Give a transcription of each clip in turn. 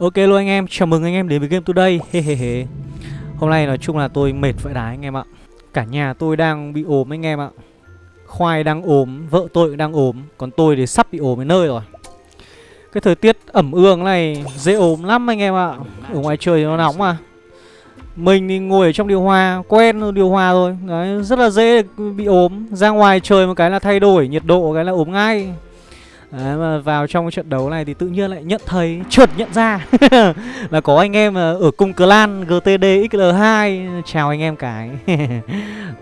Ok luôn anh em, chào mừng anh em đến với Game Today. He he he. Hôm nay nói chung là tôi mệt vãi đái anh em ạ. Cả nhà tôi đang bị ốm anh em ạ. Khoai đang ốm, vợ tôi cũng đang ốm Còn tôi thì sắp bị ốm đến nơi rồi. Cái thời tiết ẩm ương này dễ ốm lắm anh em ạ. Ở ngoài trời nó nóng mà. Mình thì ngồi ở trong điều hòa, quen điều hòa rồi. Đấy, rất là dễ bị ốm. Ra ngoài trời một cái là thay đổi nhiệt độ cái là ốm ngay. Đấy, mà vào trong trận đấu này thì tự nhiên lại nhận thấy trượt nhận ra. Là có anh em ờ, ở cùng clan GTD XL2 chào anh em cái.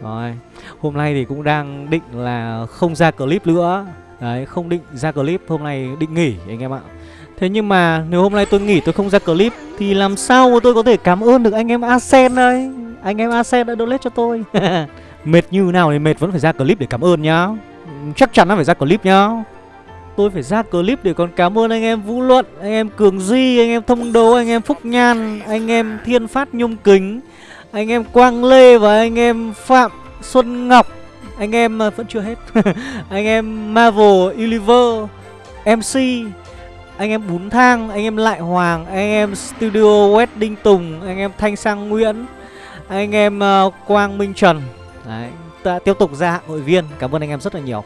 Rồi hôm nay thì cũng đang định là không ra clip nữa. Đấy không định ra clip hôm nay định nghỉ anh em ạ. Thế nhưng mà nếu hôm nay tôi nghỉ tôi không ra clip thì làm sao mà tôi có thể cảm ơn được anh em Asen đây? Anh em Asen đã donate cho tôi. Mệt như nào thì mệt vẫn phải ra clip để cảm ơn nhá. Chắc chắn là phải ra clip nhá tôi phải ra clip để còn cảm ơn anh em Vũ Luận, anh em Cường Di, anh em Thông đấu anh em Phúc Nhan, anh em Thiên Phát Nhung Kính, anh em Quang Lê và anh em Phạm Xuân Ngọc. Anh em vẫn chưa hết. anh em Marvel Universe, MC, anh em Bún Thang, anh em Lại Hoàng, anh em Studio Wedding Tùng, anh em Thanh Sang Nguyễn, anh em uh, Quang Minh Trần. Đấy, ta tiếp tục ra hội viên. Cảm ơn anh em rất là nhiều.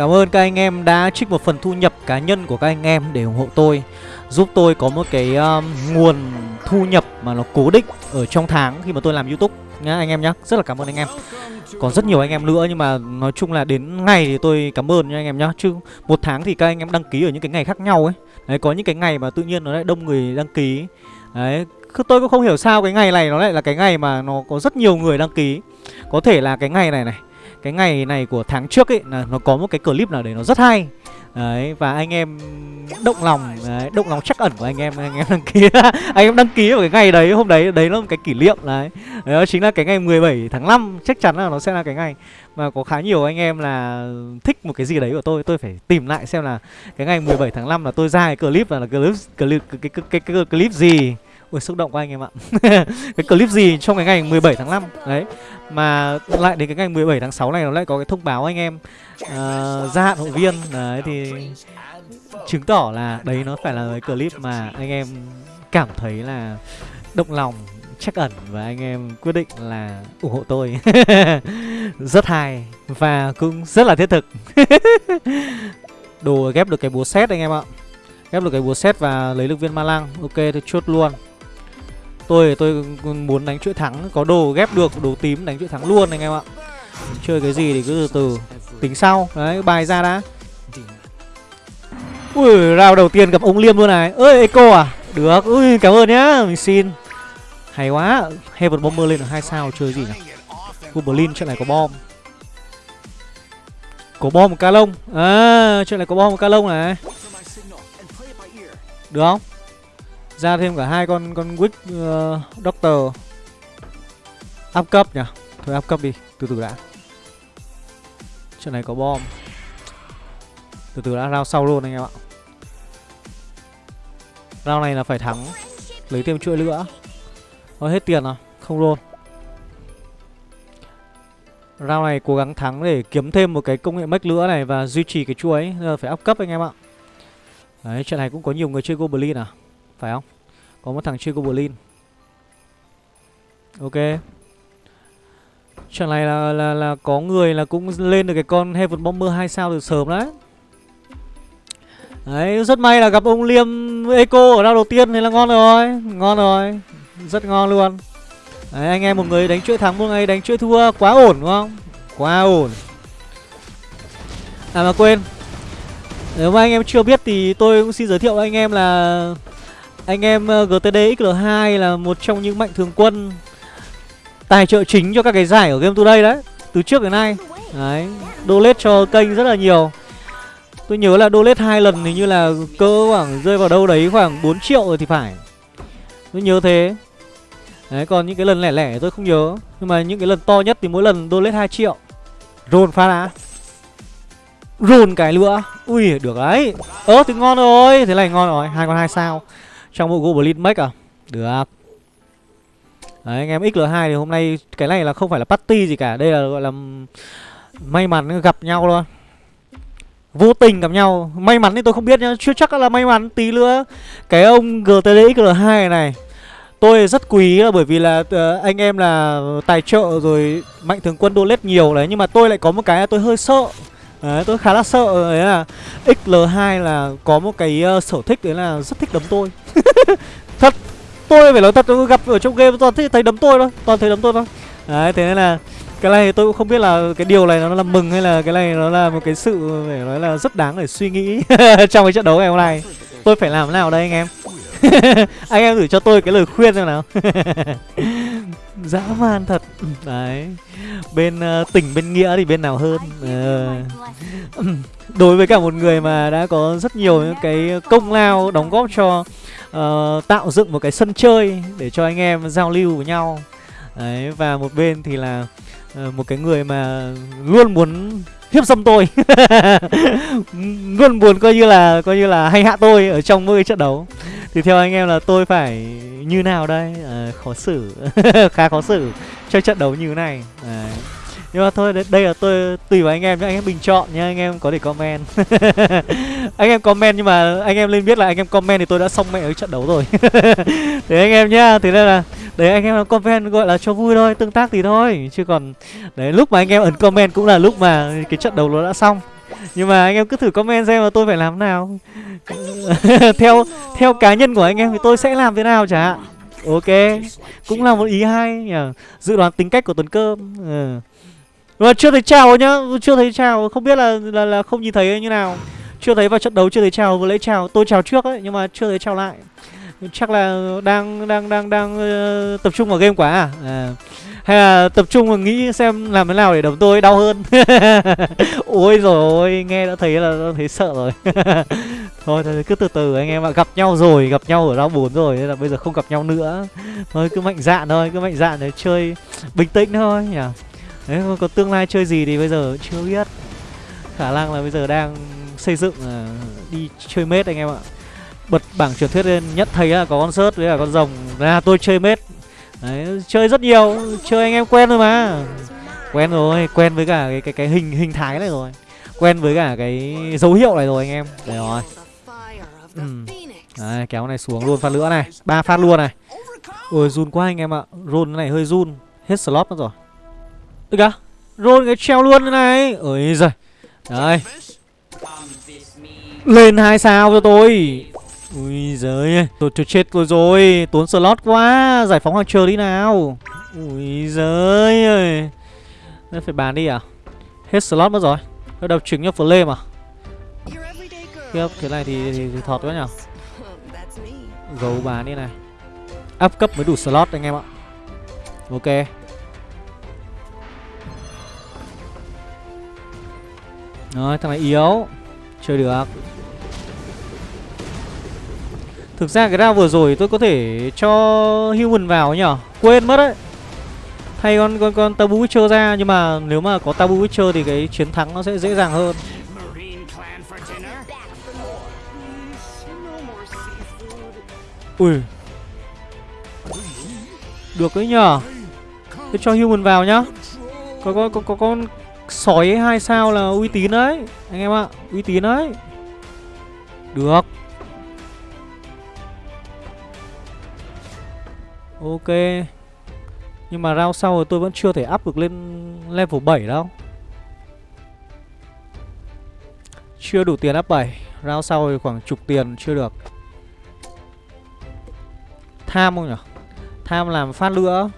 Cảm ơn các anh em đã trích một phần thu nhập cá nhân của các anh em để ủng hộ tôi Giúp tôi có một cái um, nguồn thu nhập mà nó cố định ở trong tháng khi mà tôi làm Youtube nhá anh em nhá. Rất là cảm ơn anh em. Còn rất nhiều anh em nữa nhưng mà nói chung là đến ngày thì tôi cảm ơn nha anh em nhá. Chứ một tháng thì các anh em đăng ký ở những cái ngày khác nhau ấy. Đấy có những cái ngày mà tự nhiên nó lại đông người đăng ký. Đấy tôi cũng không hiểu sao cái ngày này nó lại là cái ngày mà nó có rất nhiều người đăng ký. Có thể là cái ngày này này cái ngày này của tháng trước ấy là nó có một cái clip nào đấy nó rất hay. Đấy và anh em động lòng đấy, động lòng chắc ẩn của anh em anh em đăng ký anh em đăng ký vào cái ngày đấy hôm đấy đấy là một cái kỷ niệm đấy. Đó chính là cái ngày 17 tháng 5 chắc chắn là nó sẽ là cái ngày. Mà có khá nhiều anh em là thích một cái gì đấy của tôi tôi phải tìm lại xem là cái ngày 17 tháng 5 là tôi ra cái clip là, là clip clip cái cái, cái, cái, cái clip gì. Ui xúc động quá anh em ạ. Cái clip gì trong cái ngày 17 tháng 5 Đấy. Mà lại đến cái ngày 17 tháng 6 này Nó lại có cái thông báo anh em uh, Gia hạn hội viên. Đấy thì Chứng tỏ là đấy nó phải là cái clip mà anh em cảm thấy là động lòng chắc ẩn và anh em quyết định là ủng hộ tôi. Rất hay và cũng rất là thiết thực. Đồ ghép được cái búa xét anh em ạ. Ghép được cái búa xét và lấy được viên ma lăng. Ok thì chốt luôn. Tôi tôi muốn đánh chuỗi thắng, Có đồ ghép được, đồ tím đánh chuỗi thắng luôn anh em ạ. Chơi cái gì thì cứ từ từ, Tính sau. Đấy, bài ra đã. Ui rao đầu tiên gặp ông Liêm luôn này. Ơi, Eco à? Được, Ui, cảm ơn nhá, Mình xin. Hay quá, Heaven Bomber lên được hai sao, chơi gì nhỉ? Goblin chuyện này có bom. Có bom ca lông. À chuyện này có bom ca lông này. Được không? Ra thêm cả hai con con Wick uh, ờ, Doctor. Up cấp nhỉ? Thôi up cấp đi Từ từ đã. Chuyện này có bom. Từ từ đã rao sau luôn anh em ạ. Rao này là phải thắng. Lấy thêm chuỗi nữa Thôi hết tiền rồi Không luôn Round này cố gắng thắng để kiếm thêm một cái công nghệ mech nữa này Và duy trì cái chuỗi. Giờ phải up cấp anh em ạ. Đấy trận này cũng có nhiều người chơi Goblin à? Phải không? Có một thằng chơi Goblin. Ok. Trận này là, là là có người là cũng lên được cái con Heaven Bomber 2 sao từ sớm đấy? Đấy, rất may là gặp ông Liêm Eco ở đao đầu tiên thì là ngon rồi. Ngon rồi. Rất ngon luôn. Đấy, anh em một người đánh chuỗi thắng, một người đánh chuỗi thua Quá ổn đúng không? Quá ổn. À mà quên. Nếu mà anh em chưa biết thì tôi cũng xin giới thiệu với anh em là anh em ờ, GTD XL2 là một trong những mạnh thường quân tài trợ chính cho các cái giải ở Game Today đấy Từ trước đến nay. Đấy, donate cho kênh rất là nhiều. Tôi nhớ là donate hai lần thì như là cỡ khoảng rơi vào đâu đấy khoảng 4 triệu rồi thì phải. Tôi nhớ thế. Đấy, còn những cái lần lẻ lẻ tôi không nhớ. Nhưng mà những cái lần to nhất thì mỗi lần donate 2 triệu. Rồn phát á rồn cái nữa Ui, được đấy. Ơ, thì ngon rồi. Thế này ngon rồi, hai con hai sao trong bộ Goblin Mech à? Được. Đấy anh em XL2 thì hôm nay Cái này là không phải là party gì cả. Đây là gọi là May mắn gặp nhau luôn Vô tình gặp nhau. May mắn thì tôi không biết nhá. Chưa chắc là may mắn tí nữa. Cái ông GTD XL2 này. Tôi rất quý là bởi vì là uh, anh em là tài trợ rồi mạnh thường quân donate nhiều đấy. Nhưng mà tôi lại có một cái là tôi hơi sợ. Đấy, tôi khá là sợ. Đấy là XL2 là có một cái uh, sở thích đấy là rất thích đấm tôi. Thật, tôi phải nói thật tôi gặp ở trong game toàn thấy đấm tôi thôi, toàn thấy đấm tôi thôi. Đấy, thế nên là cái này tôi cũng không biết là cái điều này nó là mừng hay là cái này nó là một cái sự phải nói là rất đáng để suy nghĩ trong cái trận đấu ngày hôm nay. Tôi phải làm thế nào đây anh em? Anh em gửi cho tôi cái lời khuyên xem nào. Dã man thật. Ừ, đấy. Bên uh, tỉnh bên nghĩa thì bên nào hơn? Uh, Đối với cả một người mà đã có rất nhiều những cái công lao đóng góp cho uh, Tạo dựng một cái sân chơi Để cho anh em giao lưu với nhau. Đấy và một bên thì là uh, Một cái người mà luôn muốn hiếp dâm tôi. Luôn muốn coi như là coi như là hay hạ tôi ở trong mỗi cái trận đấu thì theo anh em là tôi phải như nào đây? À, khó xử. Khá khó xử. Cho trận đấu như thế này. À. nhưng mà thôi đây là tôi tùy vào anh em nhé anh em bình chọn nhé anh em có thể comment. Anh em comment nhưng mà anh em lên biết là anh em comment thì tôi đã xong mẹ ở trận đấu rồi. Thế anh em nhá. Thế nên là đấy anh em comment gọi là cho vui thôi tương tác thì thôi. Chứ còn đấy lúc mà anh em ấn comment cũng là lúc mà cái trận đấu nó đã xong nhưng mà anh em cứ thử comment xem là tôi phải làm nào. Theo theo cá nhân của anh em thì tôi sẽ làm thế nào chả? Ok cũng là một ý hay nhỉ? Dự đoán tính cách của tuấn cơm ừ. mà chưa thấy chào nhá chưa thấy chào không biết là là, là không nhìn thấy như nào. Chưa thấy vào trận đấu chưa thấy chào vừa lấy chào. Tôi chào trước ấy nhưng mà chưa thấy chào lại. Chắc là đang đang đang đang uh, tập trung vào game quá à, à hay là tập trung và nghĩ xem làm thế nào để đấm tôi đau hơn? Ôi rồi nghe đã thấy là đã thấy sợ rồi. Thôi thôi cứ từ từ anh em ạ. Gặp nhau rồi gặp nhau ở đau bốn rồi nên là bây giờ không gặp nhau nữa. Thôi cứ mạnh dạn thôi cứ mạnh dạn để chơi bình tĩnh thôi nhỉ? Đấy có tương lai chơi gì thì bây giờ chưa biết. Khả năng là bây giờ đang xây dựng à, đi chơi mết anh em ạ. Bật bảng truyền thuyết lên nhất thấy là có con sớt với cả con rồng. Là tôi chơi mết Đấy, chơi rất nhiều, chơi anh em quen rồi mà. Quen rồi, quen với cả cái cái cái hình hình thái này rồi. Quen với cả cái dấu hiệu này rồi anh em. Đấy rồi. Ừ. Đấy, kéo này xuống luôn phát nữa này. ba phát luôn này. Ôi run quá anh em ạ. run này hơi run. Hết slot mất rồi. Được kìa. run cái treo luôn này. Ôi giời. Đấy. Lên hai sao cho tôi. Ui giời Tôi, tôi chết tôi rồi Tốn slot quá Giải phóng hoàng chờ đi nào. Ui giời ơi. Phải bán đi à? Hết slot mất rồi. Nó đập trứng cho flame à? Tiếp thế này thì, thì, thì thọt quá nhở Gấu bán đi này. Up cấp mới đủ slot anh em ạ. Ok. Rồi thằng này yếu. Chơi được. Thực ra cái round vừa rồi tôi có thể cho human vào nhở Quên mất đấy. Thay con con con Tabu Witcher ra Nhưng mà nếu mà có Tabu Witcher thì cái chiến thắng nó sẽ dễ dàng hơn. Ui. Được đấy nhở Tôi cho human vào nhá. Có có có, có con sói hai sao là uy tín đấy Anh em ạ. Uy tín đấy. Được. Ok. Nhưng mà round sau rồi tôi vẫn chưa thể up được lên level 7 đâu. Chưa đủ tiền up 7 Round sau thì khoảng chục tiền chưa được. Tham không nhỉ? Tham làm phát nữa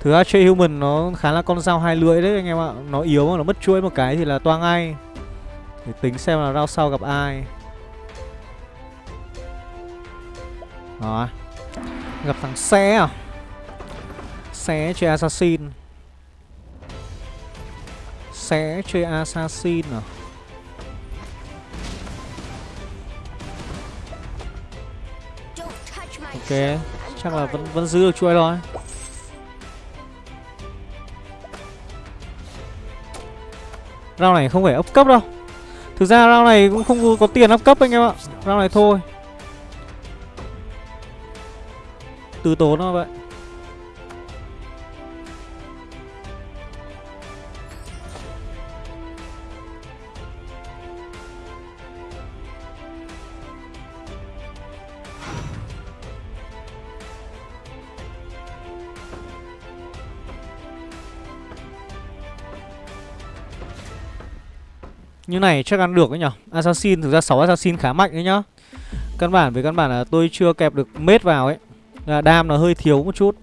Thứ ra chơi human nó khá là con dao hai lưỡi đấy anh em ạ. Nó yếu mà nó mất chuỗi một cái thì là toang ngay. Để tính xem là round sau gặp ai. Rồi Gặp thằng Xé à? Xé chơi Assassin. Xé chơi Assassin à? Ok, Chắc là vẫn vẫn giữ được chuỗi rồi Rao này không phải ấp cấp đâu. Thực ra rao này cũng không có tiền ấp cấp anh em ạ. Rao này thôi. từ tốn nó vậy Như này chắc ăn được đấy nhở? Assassin, thực ra 6 Assassin khá mạnh đấy nhá. Căn bản, với căn bản là tôi chưa kẹp được mết vào ấy là Đam nó hơi thiếu một chút.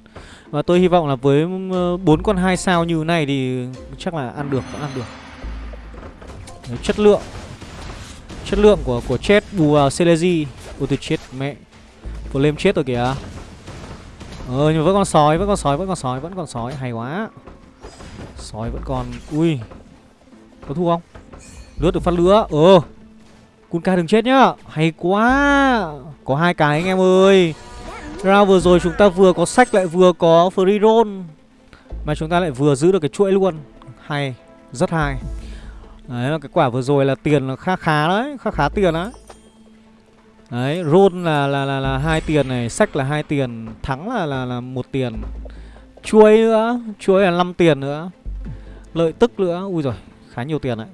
Và tôi hy vọng là với ừ, bốn con hai sao như này thì chắc là ăn được, ăn được. Đấy, Chất lượng. Chất lượng của của chết bù vào Celesi Ôi tôi chết mẹ. Flame chết rồi kìa. Ờ nhưng mà vẫn còn sói, vẫn còn sói, vẫn còn sói, vẫn còn sói, hay quá. Sói vẫn còn, ui. Có thu không? Lướt được phát lửa, ờ. Kunka đừng chết nhá, hay quá. Có hai cái anh em ơi. Round vừa rồi chúng ta vừa có sách lại vừa có free roll Mà chúng ta lại vừa giữ được cái chuỗi luôn Hay, rất hay Đấy, là cái quả vừa rồi là tiền là khá khá đấy, khá khá tiền đấy Đấy, roll là là là là hai tiền này, sách là hai tiền, thắng là là là một tiền. Chuối nữa, chuối là 5 tiền nữa. Lợi tức nữa. Ui rồi, khá nhiều tiền đấy.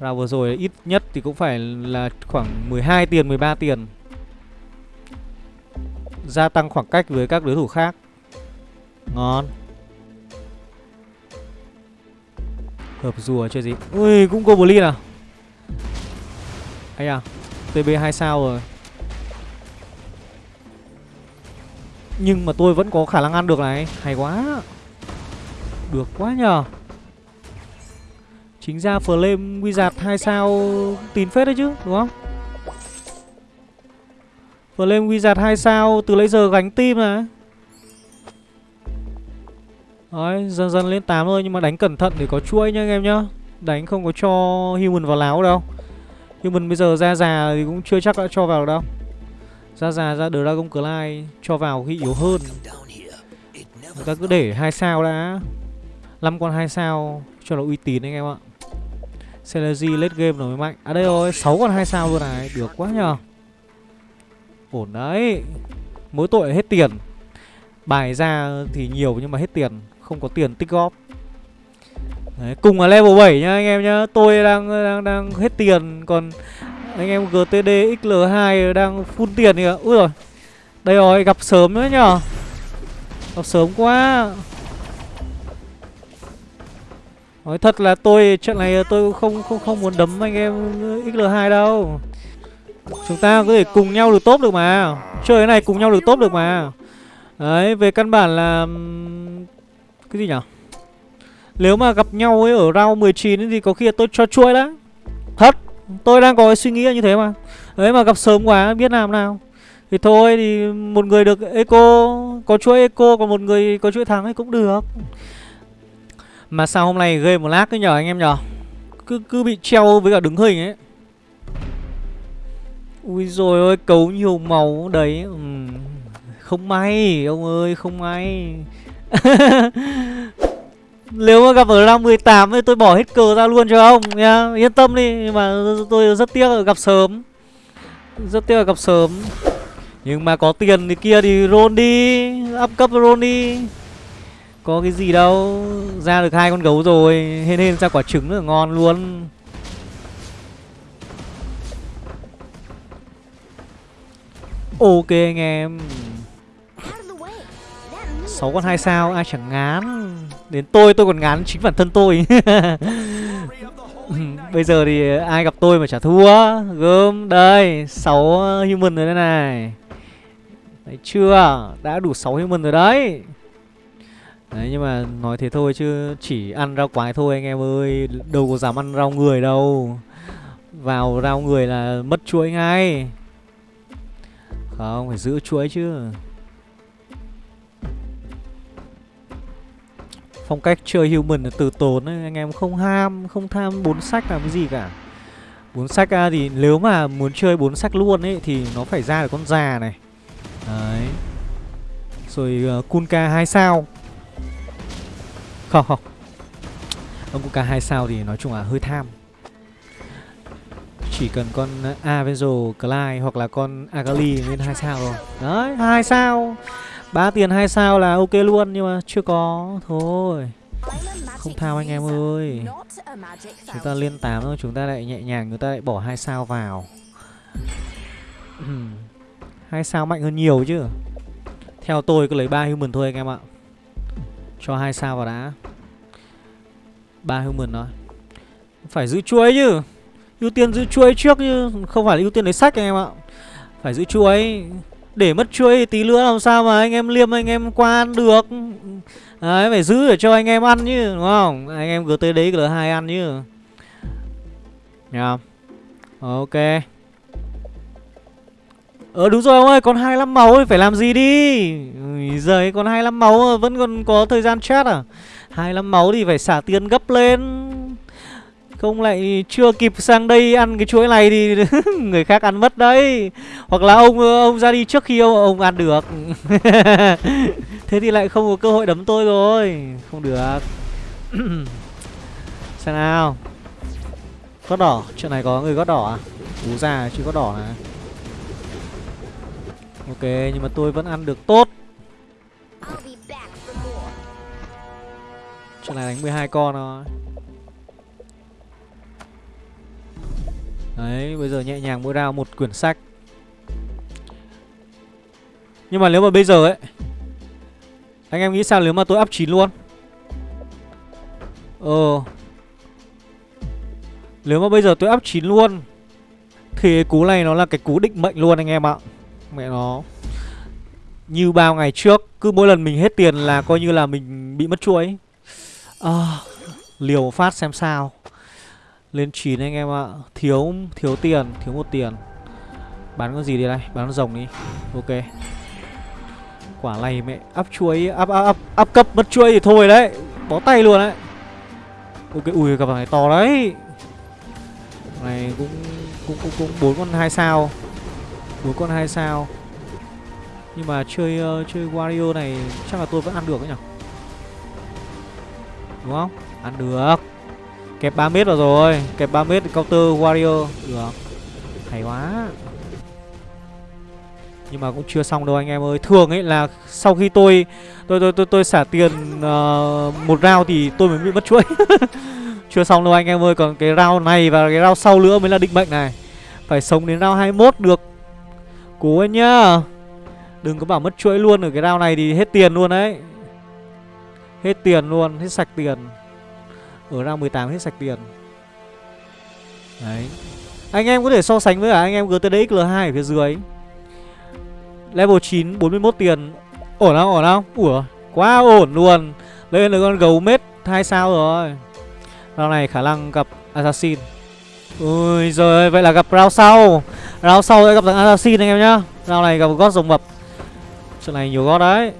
Ra vừa rồi ít nhất thì cũng phải là khoảng 12 tiền, 13 tiền. Gia tăng khoảng cách với các đối thủ khác. Ngon. Hợp rùa chơi gì? Ui, cũng Goblin à? Hay à? TB 2 sao rồi Nhưng mà tôi vẫn có khả năng ăn được này Hay quá Được quá nhờ Chính ra Flame Wizard 2 sao Tín phết đấy chứ đúng không Flame Wizard 2 sao, Từ lấy giờ gánh tim này Đấy, dần dần lên 8 thôi, Nhưng mà đánh cẩn thận để có chuỗi nha anh em nhá. Đánh không có cho human vào láo đâu. Human bây giờ ra già thì cũng chưa chắc đã cho vào đâu. Ra già, ra Dragon Clyde cho vào khi yếu hơn. Người ta cứ để hai sao đã. 5 con hai sao, cho nó uy tín anh em ạ. Celery late game nó mới mạnh. À đây rồi 6 con hai sao luôn này, Được quá nhờ. Ổn đấy Mỗi tội hết tiền Bài ra thì nhiều nhưng mà hết tiền Không có tiền tích góp Đấy, cùng là level 7 nhá anh em nhá. Tôi đang đang đang hết tiền còn anh em GTD XL2 đang full tiền kìa. Úi rồi. Đây rồi, gặp sớm nữa nhở. Gặp sớm quá. Nói thật là tôi trận này tôi không không không muốn đấm anh em XL2 đâu. Chúng ta có thể cùng nhau được tốt được mà. Chơi cái này cùng nhau được tốt được mà. Đấy, về căn bản là cái gì nhở? Nếu mà gặp nhau ấy ở round 19 thì có khi là tôi cho chuỗi đã, Thật Tôi đang có cái suy nghĩ như thế mà Đấy mà gặp sớm quá biết làm nào Thì thôi thì một người được eco Có chuỗi eco còn một người có chuỗi thắng ấy cũng được Mà sao hôm nay game một lát cứ nhở anh em nhở? Cứ cứ bị treo với cả đứng hình ấy Ui rồi ơi cấu nhiều màu đấy. Ừ. Không may, ông ơi, không may. Nếu mà gặp ở round 18 thì tôi bỏ hết cờ ra luôn cho ông nha Yên tâm đi Nhưng mà tôi rất tiếc là gặp sớm. Rất tiếc là gặp sớm. Nhưng mà có tiền thì kia thì roll đi, Up cấp roll đi. Có cái gì đâu, Ra được hai con gấu rồi. Hên hên ra quả trứng là ngon luôn. Ok anh em. Sáu con hai sao, ai chẳng ngán. Đến tôi tôi còn ngán chính bản thân tôi. Bây giờ thì ai gặp tôi mà chả thua? Gớm đây 6 human rồi đây này. Đấy, chưa? Đã đủ 6 human rồi đấy. Đấy, nhưng mà nói thế thôi chứ chỉ ăn rau quái thôi anh em ơi. Đâu có dám ăn rau người đâu. Vào rau người là mất chuỗi ngay. Không phải giữ chuỗi chứ Phong cách chơi human là từ tốn ấy, anh em không ham, không tham bốn sách làm cái gì cả. Bốn sách à, thì nếu mà muốn chơi bốn sách luôn ấy thì nó phải ra được con già này. Đấy. Rồi uh, Kunka 2 sao. Không không. Ông Kunka 2 sao thì nói chung là hơi tham. Chỉ cần con ờ, Avenzo Clyde hoặc là con Agali lên hai sao rồi. Đấy, hai sao. Ba tiền hai sao là ok luôn nhưng mà chưa có. Thôi không thao anh em ơi. Chúng ta lên 8 thôi chúng ta lại nhẹ nhàng chúng ta lại bỏ hai sao vào. Hai sao mạnh hơn nhiều chứ. Theo tôi cứ lấy ba human thôi anh em ạ. Cho hai sao vào đã. Ba human thôi. Phải giữ chuối chứ ưu tiên giữ chuối trước chứ không phải là ưu tiên lấy sách anh em ạ. Phải giữ chuối để mất chuối thì tí nữa làm sao mà anh em liêm anh em qua ăn được. Đấy phải giữ để cho anh em ăn chứ đúng không? Anh em cứ tới đấy là hai ăn chứ. Nha. Ok. Ờ đúng rồi ông ơi, còn 25 máu thì phải làm gì đi? Ui giời, còn 25 máu vẫn còn có thời gian chat à? 25 máu thì phải xả tiền gấp lên không lại chưa kịp sang đây ăn cái chuỗi này thì người khác ăn mất đấy. Hoặc là ông ông ra đi trước khi ông, ông ăn được. Thế thì lại không có cơ hội đấm tôi rồi. Không được. Xem nào. Gót đỏ, chuyện này có người gót đỏ à? Ú già chứ gót đỏ này Ok, nhưng mà tôi vẫn ăn được tốt. Chuyện này đánh 12 con thôi. Đấy, bây giờ nhẹ nhàng mỗi round một quyển sách. Nhưng mà nếu mà bây giờ ấy Anh em nghĩ sao nếu mà tôi up 9 luôn? Ờ. Nếu mà bây giờ tôi up 9 luôn Thì cái cú này nó là cái cú định mệnh luôn anh em ạ. Mẹ nó. Như bao ngày trước Cứ mỗi lần mình hết tiền là coi như là mình bị mất chuỗi. À, Liều phát xem sao lên 9 anh em ạ. Thiếu thiếu tiền Thiếu một tiền. Bán con gì đi đây Bán con rồng đi. Ok. Quả này mẹ áp chuối áp áp áp cấp mất chuối thì thôi đấy. Bó tay luôn đấy. Ok ui cặp này to đấy. Này cũng Cũng cũng cũng bốn con hai sao. Bốn con hai sao. Nhưng mà chơi uh, chơi Wario này Chắc là tôi vẫn ăn được đấy nhỉ? Đúng không? Ăn được. Kẹp 3 mét vào rồi. Kẹp 3 mét counter warrior. Được. Hay quá. Nhưng mà cũng chưa xong đâu anh em ơi. Thường ấy là sau khi tôi Tôi tôi tôi, tôi xả tiền uh, Một round thì tôi mới bị mất chuỗi. Chưa xong đâu anh em ơi. Còn cái round này và cái round sau nữa mới là định mệnh này. Phải sống đến round 21 được. Cố anh nhá. Đừng có bảo mất chuỗi luôn. Ở cái round này thì hết tiền luôn đấy. Hết tiền luôn, hết sạch tiền ở ra 18 hết sạch tiền. Đấy. Anh em có thể so sánh với cả anh em GTDX L2 ở phía dưới. Level 9 41 tiền. Ổn không? Ổn không? Ủa, quá ổn luôn. Lên được con gấu mết 2 sao rồi. Rao này khả năng gặp Assassin. Ui giời vậy là gặp round sau. Round sau sẽ gặp thằng Assassin anh em nhá. Round này gặp gót rồng mập. Trận này nhiều gót đấy.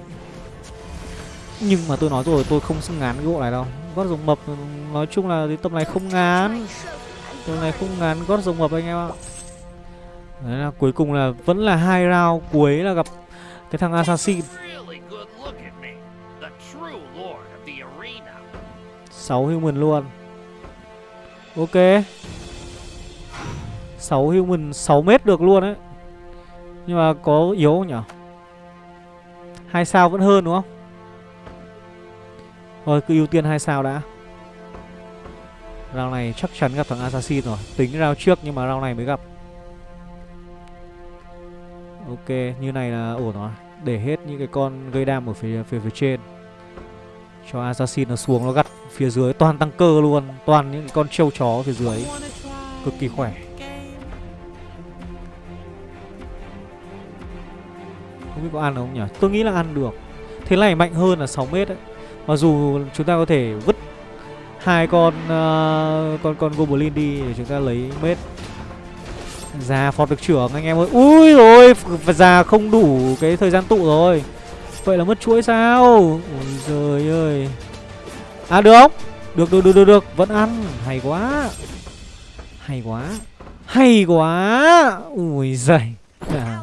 Nhưng mà tôi nói rồi, tôi không xứng ngán cái bộ này đâu gót rồng mập. Nói chung là cái tầm này không ngán. Tầm này không ngán gót rồng mập anh em ạ. Đấy là cuối cùng là vẫn là hai round cuối là gặp cái thằng assassin. Sáu human luôn. Ok. 6 human 6 mét được luôn đấy. Nhưng mà có yếu không nhỉ hai sao vẫn hơn đúng không? Thôi cứ ưu tiên hai sao đã. Round này chắc chắn gặp thằng Assassin rồi. Tính round trước nhưng mà round này mới gặp. Ok như này là ổn rồi. Để hết những cái con gây đam ở phía, phía, phía trên. Cho Assassin nó xuống nó gặt phía dưới. Toàn tăng cơ luôn. Toàn những con trâu chó phía dưới. Cực kỳ khỏe. Không biết có ăn không nhỉ? Tôi nghĩ là ăn được. Thế này mạnh hơn là 6 mét đấy. Mặc dù chúng ta có thể vứt hai con uh, con con goblin đi để chúng ta lấy mết. Già phọt được trưởng anh em ơi. Ui rồi già không đủ cái thời gian tụ rồi. Vậy là mất chuỗi sao? Ui trời ơi. À được không? Được được được được được. Vẫn ăn. Hay quá. Hay quá. Hay quá. Ui giời. À,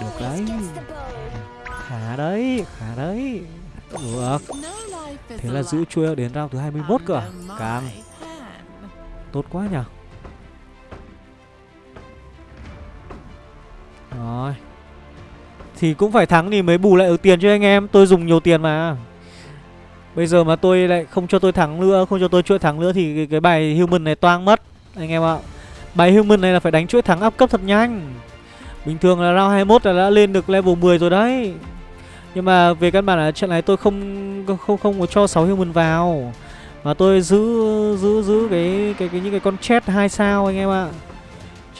được đấy. Khá đấy khá đấy. Được. Thế là giữ chuôi đến round thứ 21 cơ à? Càng Tốt quá nhỉ? Rồi. Thì cũng phải thắng thì mới bù lại được tiền cho anh em. Tôi dùng nhiều tiền mà. Bây giờ mà tôi lại không cho tôi thắng nữa Không cho tôi chuỗi thắng nữa Thì cái, cái bài human này toang mất Anh em ạ. Bài human này là phải đánh chuỗi thắng áp cấp thật nhanh. Bình thường là round 21 là đã lên được level 10 rồi đấy nhưng mà về căn bản là trận này tôi không không không có cho 6 human vào mà tôi giữ giữ giữ cái cái, cái những cái con chết hai sao anh em ạ.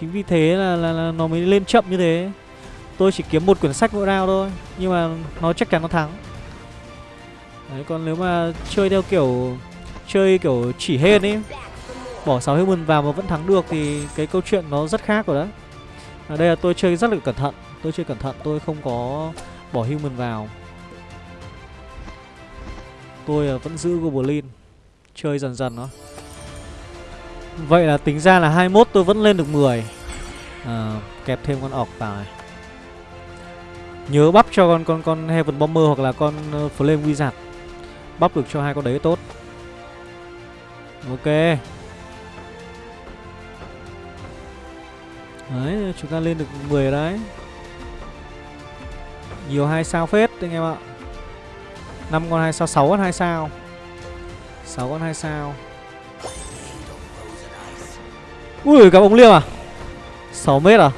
Chính vì thế là, là là nó mới lên chậm như thế. Tôi chỉ kiếm một quyển sách mỗi round thôi, nhưng mà nó chắc chắn nó thắng. Đấy còn nếu mà chơi theo kiểu chơi kiểu chỉ hên ấy bỏ 6 human vào mà vẫn thắng được thì cái câu chuyện nó rất khác rồi đấy. Ở đây là tôi chơi rất là cẩn thận, tôi chơi cẩn thận, tôi không có bỏ human vào. Tôi ờ, vẫn giữ Goblin. Chơi dần dần nó Vậy là tính ra là 21 tôi vẫn lên được 10 à, ờ, Kẹp thêm con ọc vào này. Nhớ bắp cho con con con Heaven Bomber hoặc là con uh, Flame Wizard. Bắp được cho hai con đấy tốt. Ok. Đấy chúng ta lên được 10 đấy. Nhiều hai sao phết anh em ạ. 5 con 2 sao, 6 con 2 sao. 6 con 2 sao. Ui gặp ông liêm à? 6 mét à?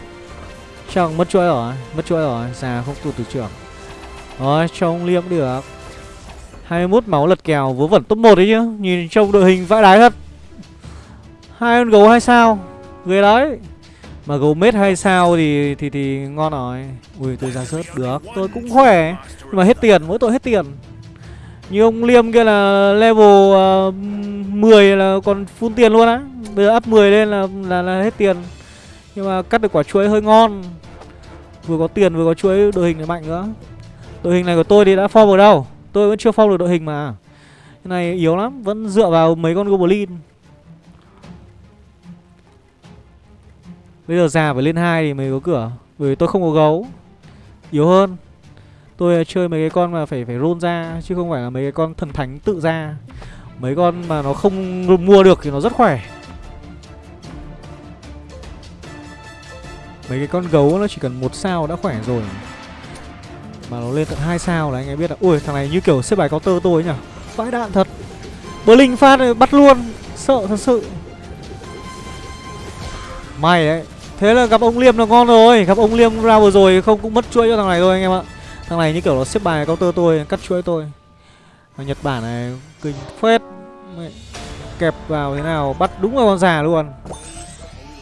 Chắc mất chuỗi rồi Mất chuỗi rồi Già không tụt từ trưởng Rồi cho ông liêm được. 21 máu lật kèo vớ vẩn top 1 đấy chứ. Nhìn trông đội hình vãi đái thật. Hai con gấu 2 sao. Ghê đấy. Mà gấu mết hay sao thì thì thì ngon rồi. Ui tôi ra rớt được. Tôi cũng khỏe Nhưng mà hết tiền mỗi tội hết tiền. Như ông Liêm kia là level ờ, uh, 10 là còn phun tiền luôn á. Bây giờ up 10 lên là, là là hết tiền. Nhưng mà cắt được quả chuối hơi ngon. Vừa có tiền vừa có chuối đội hình này mạnh nữa Đội hình này của tôi thì đã form ở đâu. Tôi vẫn chưa form được đội hình mà. Cái này yếu lắm Vẫn dựa vào mấy con Goblin. Bây giờ già phải lên hai thì mới có cửa, Bởi vì tôi không có gấu. Yếu hơn, Tôi chơi mấy cái con mà phải phải roll ra, Chứ không phải là mấy cái con thần thánh tự ra. Mấy con mà nó không mua được thì nó rất khỏe. Mấy cái con gấu nó chỉ cần một sao đã khỏe rồi. Mà nó lên tận hai sao là anh ấy biết là Ui thằng này như kiểu xếp bài có tơ tôi nhỉ? Vãi đạn thật. Blink phát bắt luôn. Sợ thật sự. May đấy. Thế là gặp ông Liêm là ngon rồi. Gặp ông Liêm ra vừa rồi không cũng mất chuỗi cho thằng này thôi anh em ạ. Thằng này như kiểu nó xếp bài counter tôi, Cắt chuỗi tôi. Ở Nhật Bản này, kinh phết. Kẹp vào thế nào, Bắt đúng vào con già luôn.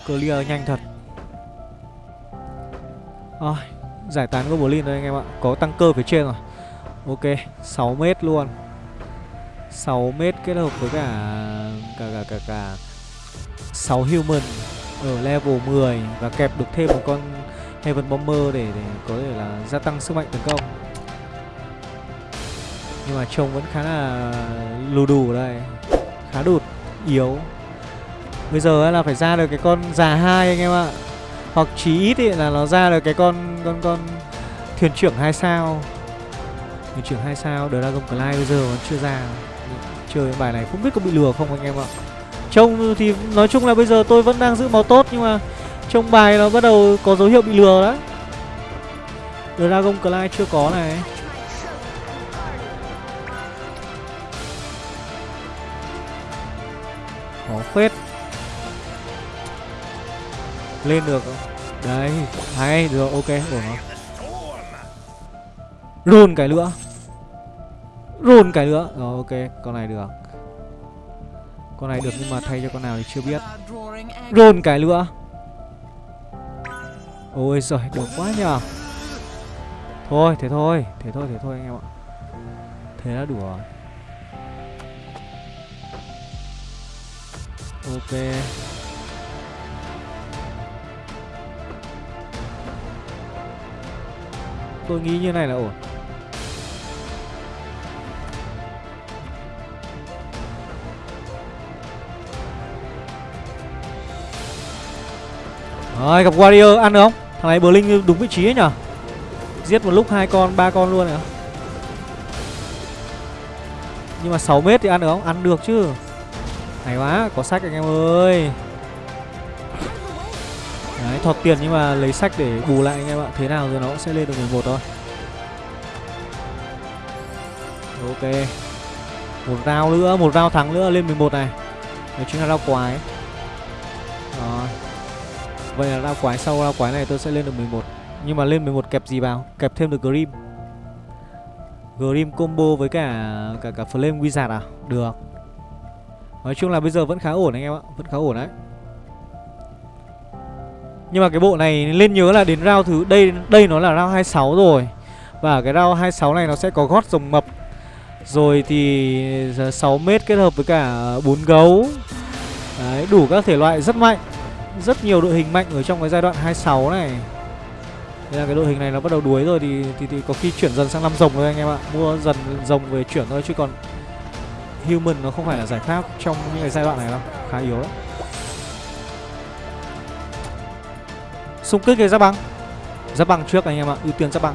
Clear nhanh thật. Rồi, Giải tán Goblin thôi anh em ạ. Có tăng cơ phía trên rồi. Ok 6 mét luôn. 6 mét kết hợp với cả Cả cả cả cả 6 human. Ở level 10 Và kẹp được thêm một con Heaven Bomber để, để có thể là gia tăng sức mạnh tấn công. Nhưng mà trông vẫn khá là lù đủ đây Khá đụt, yếu. Bây giờ là phải ra được cái con già hai anh em ạ. Hoặc chí ít ý là nó ra được cái con con con thuyền trưởng hai sao. Thuyền trưởng hai sao Dragon Clay bây giờ vẫn chưa ra. Chơi bài này không biết có bị lừa không anh em ạ. Trông thì nói chung là bây giờ tôi vẫn đang giữ máu tốt nhưng mà trong bài nó bắt đầu có dấu hiệu bị lừa đấy Dragon Clay chưa có này. Khó phết Lên được. Không? Đấy, hay, được, ok, ổn không? Rôn cái nữa Rôn cái nữa Rồi ok, con này được. Con này được nhưng mà thay cho con nào thì chưa biết. Rôn cái nữa Ôi giời, được quá nhờ. Thôi, thế thôi, thế thôi, thế thôi anh em ạ. Thế là đủ rồi. Ok. Tôi nghĩ như này là ổn Rồi, gặp Warrior ăn được không? Thằng này Blink đúng vị trí ấy nhở? Giết một lúc hai con, ba con luôn này. Nhưng mà 6 mét thì ăn được không? Ăn được chứ. Hay quá, có sách anh em ơi. Đấy, thọt tiền nhưng mà lấy sách để bù lại anh em ạ. Thế nào rồi nó sẽ lên được 11 thôi. Ok. Một round nữa, Một round thắng nữa, lên 11 này. Đấy, chính là round quái. Vậy là lao quái sau lao quái này tôi sẽ lên được 11 Nhưng mà lên 11 kẹp gì vào? Kẹp thêm được Grim. Grim combo với cả cả cả Flame Wizard à? Được. Nói chung là bây giờ vẫn khá ổn anh em ạ. Vẫn khá ổn đấy. Nhưng mà cái bộ này lên nhớ là đến round thứ, Đây đây nó là round 26 rồi. Và cái round 26 này nó sẽ có gót rồng mập. Rồi thì ờ, 6 mét kết hợp với cả ờ, 4 gấu. Đấy, đủ các thể loại rất mạnh. Rất nhiều đội hình mạnh ở trong cái giai đoạn 26 này. Đây là cái đội hình này nó bắt đầu đuối rồi thì, thì, thì có khi chuyển dần sang năm rồng rồi anh em ạ. Mua dần rồng về chuyển thôi chứ còn Human nó không phải là giải pháp trong những cái giai đoạn này đâu. Khá yếu đấy. Xung kích cái giáp băng. Giáp băng trước anh em ạ Ưu tiên giáp băng.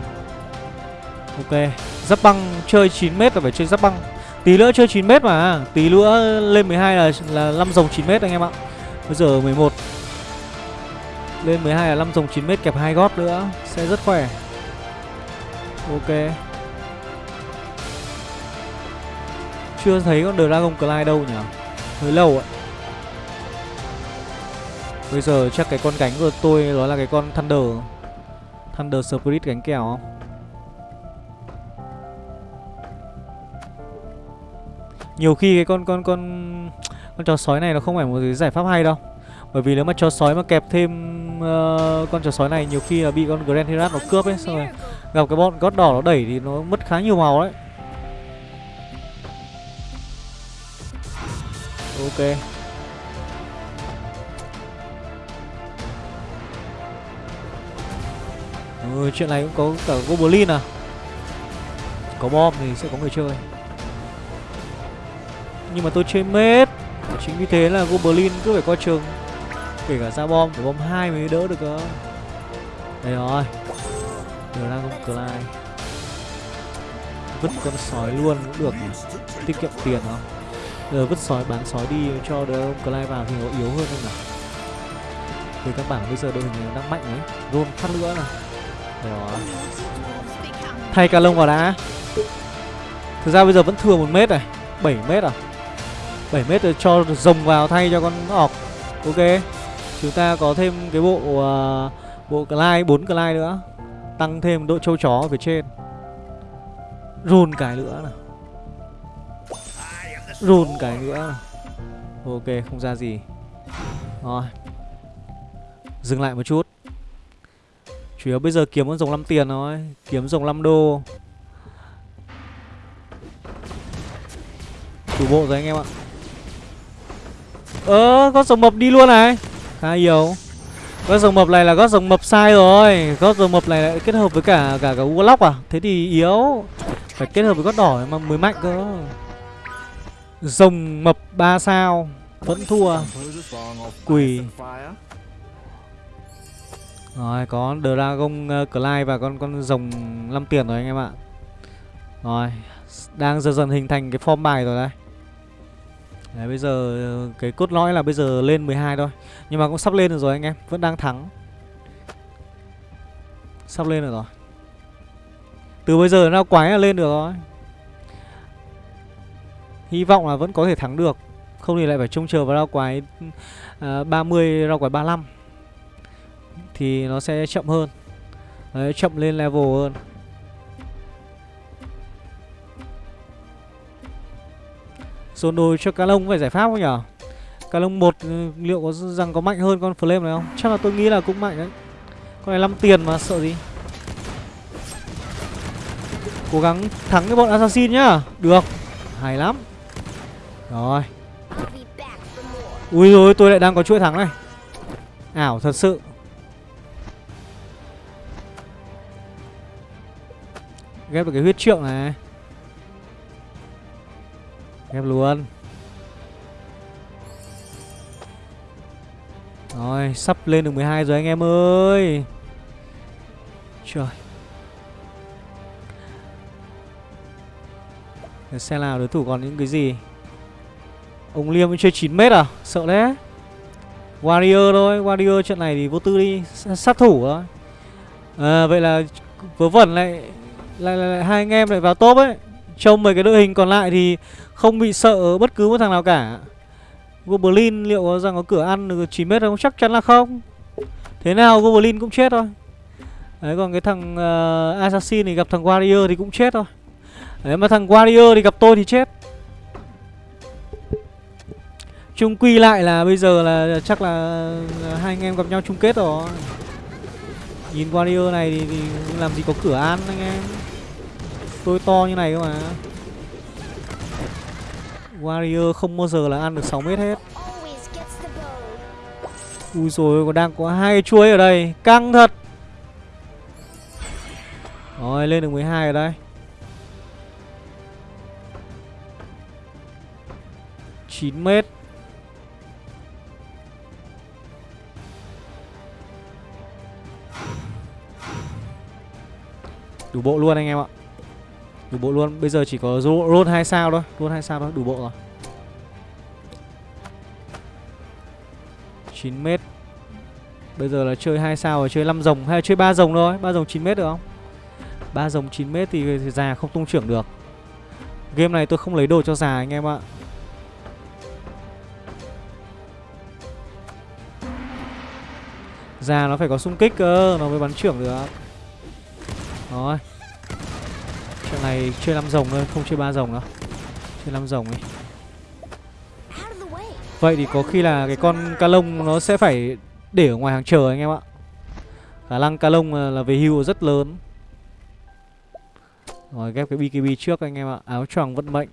Ok Giáp băng chơi 9m là phải chơi giáp băng. Tí nữa chơi 9m mà Tí nữa lên 12 là là 5 dòng 9m anh em ạ. Bây giờ 11 lên 12 là 5 dòng 9m kẹp hai gót nữa. Sẽ rất khỏe. Ok. Chưa thấy con Dragon Clyde đâu nhỉ? Hơi lâu ạ. Bây giờ chắc cái con cánh của tôi nó là cái con Thunder. Thunder Spirit cánh kèo không? Nhiều khi cái con con con con chó sói này nó không phải một cái giải pháp hay đâu. Bởi vì nếu mà chó sói mà kẹp thêm uh, con chó sói này nhiều khi là bị con Grand Herat nó cướp ấy xong rồi gặp cái bọn gót đỏ nó đẩy thì nó mất khá nhiều màu đấy. Ok. Ừ, chuyện này cũng có cả goblin à? Có bom thì sẽ có người chơi. Nhưng mà tôi chơi mết. Chính vì thế là goblin cứ phải coi chừng kể cả ra bom phải bom hai mới đỡ được cơ đây rồi. Giờ đang không lai. vứt con sói luôn cũng được tiết kiệm tiền không giờ vứt sói, bán sói đi cho đỡ ông Clyde vào thì nó yếu hơn không nào về các bảng bây giờ đội hình đang mạnh ấy Rôn phát nữa đây rồi. Thay cả lông vào đã. Thực ra bây giờ vẫn thừa một mét này. 7 mét à? 7 mét rồi cho rồng vào thay cho con ọc. Ok chúng ta có thêm cái bộ uh, bộ Clyde 4 Clyde nữa. Tăng thêm độ châu chó ở phía trên. Run cái nữa nào. Run cái nữa nào. Ok không ra gì. Rồi. Dừng lại một chút. Chủ yếu bây giờ kiếm con rồng 5 tiền thôi. Kiếm rồng 5 đô. Đủ bộ rồi anh em ạ. Ơ con rồng mập đi luôn này khá yếu. Gót rồng mập này là gót rồng mập sai rồi. Gót rồng mập này lại kết hợp với cả cả cả warlock à? Thế thì yếu. Phải kết hợp với gót đỏ mà mới mạnh cơ. Rồng mập 3 sao. Vẫn thua. Quỷ. rồi, có dragon ờ, clay và con con rồng 5 tiền rồi anh em ạ. Rồi, đang dần dần hình thành cái form bài rồi đấy Đấy bây giờ ờ, cái cốt lõi là bây giờ lên 12 thôi. Nhưng mà cũng sắp lên được rồi anh em Vẫn đang thắng. Sắp lên được rồi. Từ bây giờ nó quái là lên được rồi. Hy vọng là vẫn có thể thắng được. Không thì lại phải trông chờ vào rau quái uh, 30 rau quái 35 Thì nó sẽ chậm hơn. Đấy chậm lên level hơn. Dồn đồ cho cá lông phải giải pháp không nhở? Cá lông một ừ, liệu có rằng có mạnh hơn con flame này không? Chắc là tôi nghĩ là cũng mạnh đấy. Con này 5 tiền mà, sợ gì? Cố gắng thắng cái bọn assassin nhá. Được. Hay lắm. Rồi. Ui rồi tôi lại đang có chuỗi thắng này. Ảo thật sự. Ghép được cái huyết trượng này. Ghép luôn. Rồi sắp lên được 12 rồi anh em ơi. Trời. Xe nào đối thủ còn những cái gì? Ông Liêm chơi 9m à? Sợ đấy Warrior thôi Warrior trận này thì vô tư đi Sát thủ thôi. À, Vậy là vớ vẩn lại lại, lại, lại hai anh em lại vào top ấy. Trong mấy cái đội hình còn lại thì không bị sợ bất cứ một thằng nào cả. Goblin liệu có rằng có cửa ăn được 9 mét không? Chắc chắn là không. Thế nào Goblin cũng chết thôi. Đấy còn cái thằng uh, Assassin thì gặp thằng Warrior thì cũng chết thôi. Đấy mà thằng Warrior thì gặp tôi thì chết. Chung quy lại là bây giờ là chắc là ờ, hai anh em gặp nhau chung kết rồi. Nhìn Warrior này thì, thì làm gì có cửa ăn anh em. Tôi to như này cơ mà. Warrior không bao giờ là ăn được 6 mét hết. Ui rồi còn đang có hai chuối ở đây. Căng thật. Rồi, lên được 12 ở đây. chín mét. Đủ bộ luôn anh em ạ. Đủ bộ luôn. Bây giờ chỉ có roll 2 sao thôi. Roll 2 sao thôi đủ bộ rồi. 9 mét. Bây giờ là chơi 2 sao rồi chơi 5 rồng hay là chơi 3 rồng thôi. 3 rồng 9 mét được không? 3 rồng 9 mét thì, thì già không tung trưởng được. Game này tôi không lấy đồ cho già anh em ạ. Già nó phải có xung kích cơ Nó mới bắn trưởng được. Rồi này chơi 5 rồng thôi, Không chơi ba rồng nữa Chơi 5 rồng đi Vậy thì có khi là cái con ca lông nó sẽ phải để ở ngoài hàng chờ anh em ạ. Khả năng ca lông là về hưu rất lớn. Rồi, ghép cái BKB trước anh em ạ. Áo choàng vận mệnh.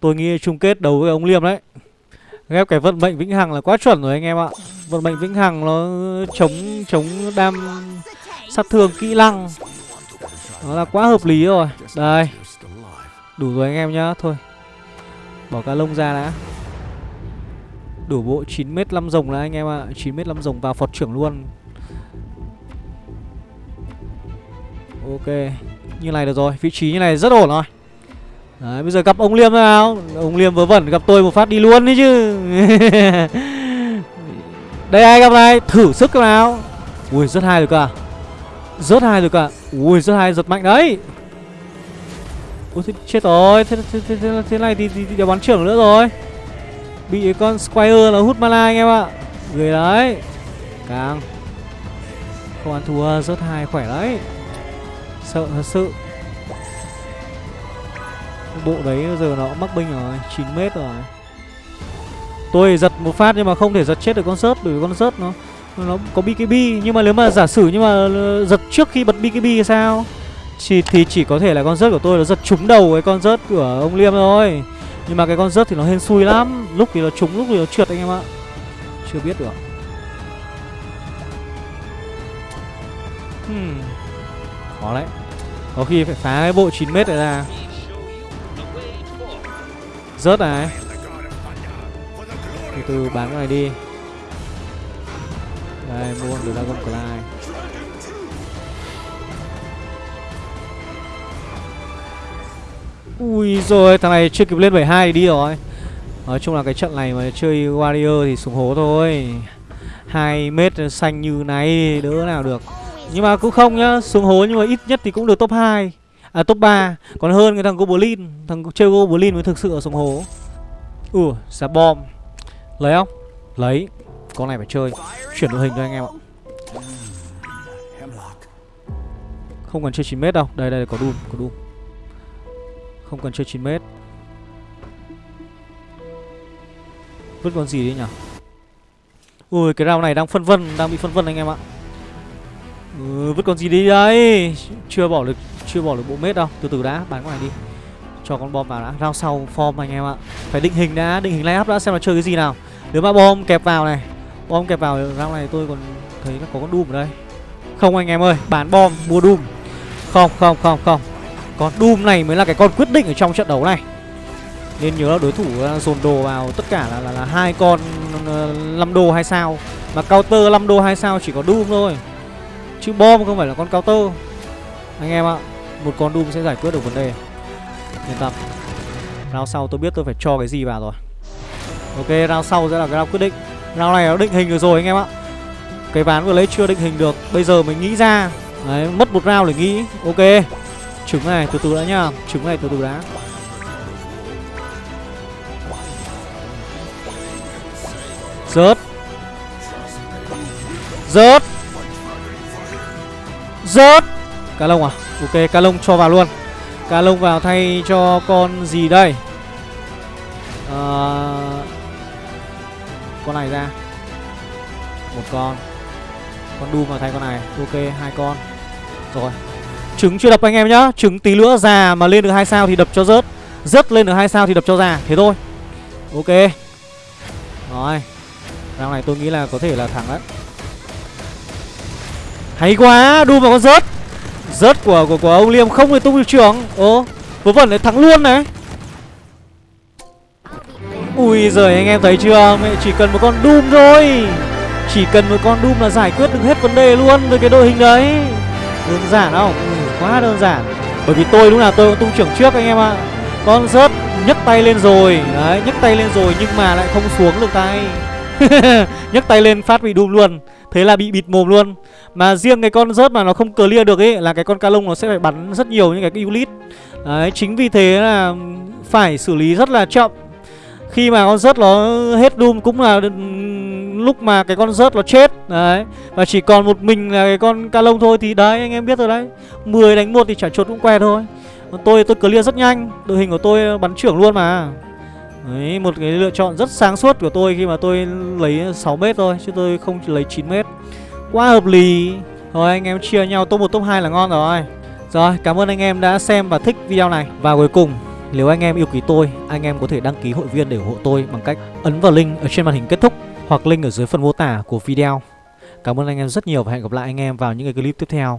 Tôi nghĩ chung kết đấu với ông Liêm đấy. Ghép cái vận mệnh vĩnh hằng là quá chuẩn rồi anh em ạ. Vận mệnh vĩnh hằng nó chống chống đam sát thương kỹ năng. Nó là quá hợp lý rồi. Đây. Đủ rồi anh em nhá. Thôi. Bỏ cá lông ra đã. Đủ bộ 9m 5 rồng là anh em ạ. à. 9m 5 rồng vào phọt trưởng luôn. Ok. Như này được rồi. Vị trí như này rất ổn rồi. Đấy, bây giờ gặp ông Liêm nào. Ông Liêm vớ vẩn, gặp tôi một phát đi luôn đấy chứ. Đây ai gặp này? Thử sức nào. Ui, rất hay rồi cả. Rất hay rồi cả. Ui rất hay giật mạnh đấy. Ui thế, chết rồi. Thế, thế, thế, thế, thế này thì, thì, thì, thì bắn trưởng nữa rồi. Bị con Squire nó hút mana anh em ạ. Người đấy. Càng. Không ăn thua rất hai khỏe đấy. Sợ thật sự. Bộ đấy giờ nó mắc binh rồi 9 mét rồi. Tôi giật một phát nhưng mà không thể giật chết được con sớt Bởi vì con sớt nó nó có BKB Nhưng mà nếu mà giả sử nhưng mà giật trước khi bật BKB thì sao? Thì, thì chỉ có thể là con rớt của tôi nó giật trúng đầu cái con rớt của ông Liêm thôi. Nhưng mà cái con rớt thì nó hên xui lắm. Lúc thì nó trúng, lúc thì nó trượt anh em ạ. Chưa biết được. Hmm. Khó đấy Có khi phải phá cái bộ 9m này ra. Rớt này. Từ từ bán cái này đi. Đây, mua con Dragon Clyde Ui rồi thằng này chưa kịp lên 72 thì đi rồi. Nói chung là cái trận này mà chơi Warrior thì súng hố thôi. Hai mét xanh như này đỡ nào được. Nhưng mà cũng không nhá, Xuống hố nhưng mà ít nhất thì cũng được top 2 À top 3 Còn hơn cái thằng Goblin, Thằng chơi Goblin mới thực sự ở xuống hố. Ủa giá bom. Lấy không? Lấy. Con này phải chơi. Chuyển đội hình cho anh em ạ. Không cần chơi 9 mét đâu. Đây đây có đun Có đun. Không cần chơi 9 mét. Vứt con gì đi nhỉ? Ui cái rau này đang phân vân Đang bị phân vân anh em ạ. Ừ, Vứt con gì đi đấy Chưa bỏ được chưa bỏ được bộ mét đâu. Từ từ đã bán con này đi. Cho con bom vào đã. Rau sau form anh em ạ. Phải định hình đã Định hình lay up đã xem là chơi cái gì nào. Nếu mà bom kẹp vào này Bom kẹp vào round này tôi còn thấy là có con Doom ở đây. Không anh em ơi Bán bom mua Doom. Không không không không. Con Doom này mới là cái con quyết định ở trong trận đấu này. Nên nhớ là đối thủ ờ, dồn đồ vào tất cả là là, là hai con ờ, uh, 5 đô hay sao. Mà counter 5 đô 2 sao chỉ có Doom thôi. Chứ bom không phải là con counter. Anh em ạ Một con Doom sẽ giải quyết được vấn đề. Yên tâm. Round sau tôi biết tôi phải cho cái gì vào rồi. Ok round sau sẽ là cái round quyết định. Round này nó định hình được rồi anh em ạ. Cái ván vừa lấy chưa định hình được. Bây giờ mình nghĩ ra. Đấy, mất một round để nghĩ. Ok. Trứng này từ từ đã nhá. Trứng này từ từ đã. Rớt. Rớt. Rớt. Cá lông à? Ok cá lông cho vào luôn. Cá lông vào thay cho con gì đây? À, con này ra. Một con. Con đu mà thay con này. Ok, hai con. Rồi. Trứng chưa đập anh em nhá. Trứng tí nữa già mà lên được hai sao thì đập cho rớt. Rớt lên được hai sao thì đập cho già. Thế thôi. Ok. Rồi. Round này tôi nghĩ là có thể là thắng đấy. Hay quá. Đu vào con rớt. Rớt của của của ông liêm không thì tung được trưởng ố vớ vẩn lại thắng luôn này ui giời anh em thấy chưa? Mẹ chỉ cần một con doom thôi. Chỉ cần một con Doom là giải quyết được hết vấn đề luôn với cái đội hình đấy. Đơn giản không? Ừ, quá đơn giản. Bởi vì tôi lúc nào tôi cũng tung trưởng trước anh em ạ. Con rớt nhấc tay lên rồi. Đấy, nhấc tay lên rồi nhưng mà lại không xuống được tay. Nhấc tay lên phát bị Doom luôn. Thế là bị bịt mồm luôn. Mà riêng cái con rớt mà nó không clear được ấy Là cái con ca lông nó sẽ phải bắn rất nhiều những cái unit. Đấy, chính vì thế là phải xử lý rất là chậm khi mà con rớt nó hết Doom cũng là lúc mà cái con rớt nó chết, Đấy. Và chỉ còn một mình là cái con ca lông thôi Thì đấy, anh em biết rồi đấy. 10 đánh một thì trả chuột cũng que thôi. Còn tôi tôi clear rất nhanh. Đội hình của tôi bắn trưởng luôn mà. Đấy, một cái lựa chọn rất sáng suốt của tôi Khi mà tôi lấy 6 mét thôi, Chứ tôi không lấy 9 mét. Quá hợp lý. Rồi anh em chia nhau top 1 top 2 là ngon rồi. Rồi, cảm ơn anh em đã xem và thích video này. Và cuối cùng nếu anh em yêu quý tôi, anh em có thể đăng ký hội viên để ủng hộ tôi bằng cách ấn vào link ở trên màn hình kết thúc hoặc link ở dưới phần mô tả của video. Cảm ơn anh em rất nhiều và hẹn gặp lại anh em vào những cái clip tiếp theo.